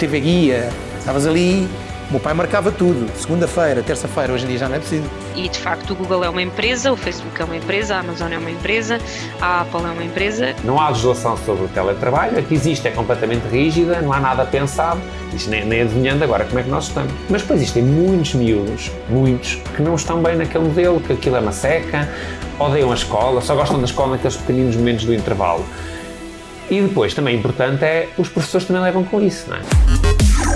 TV Guia, estavas ali, o meu pai marcava tudo, segunda-feira, terça-feira, hoje em dia já não é preciso. E de facto o Google é uma empresa, o Facebook é uma empresa, a Amazon é uma empresa, a Apple é uma empresa. Não há legislação sobre o teletrabalho, a que existe é completamente rígida, não há nada pensado, isto nem, nem adivinhando agora como é que nós estamos. Mas depois existem muitos miúdos, muitos, que não estão bem naquele modelo, que aquilo é uma seca, odeiam a escola, só gostam da escola naqueles pequeninos momentos do intervalo. E depois, também importante, é os professores também levam com isso, não é?